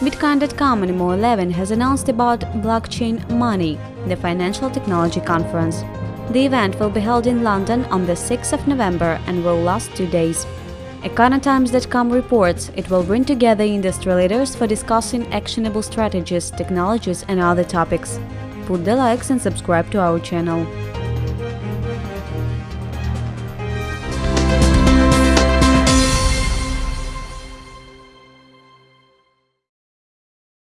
Bitcoin.com and Mo11 has announced about Blockchain Money, the financial technology conference. The event will be held in London on the 6th of November and will last two days. Econotimes.com reports it will bring together industry leaders for discussing actionable strategies, technologies and other topics. Put the likes and subscribe to our channel.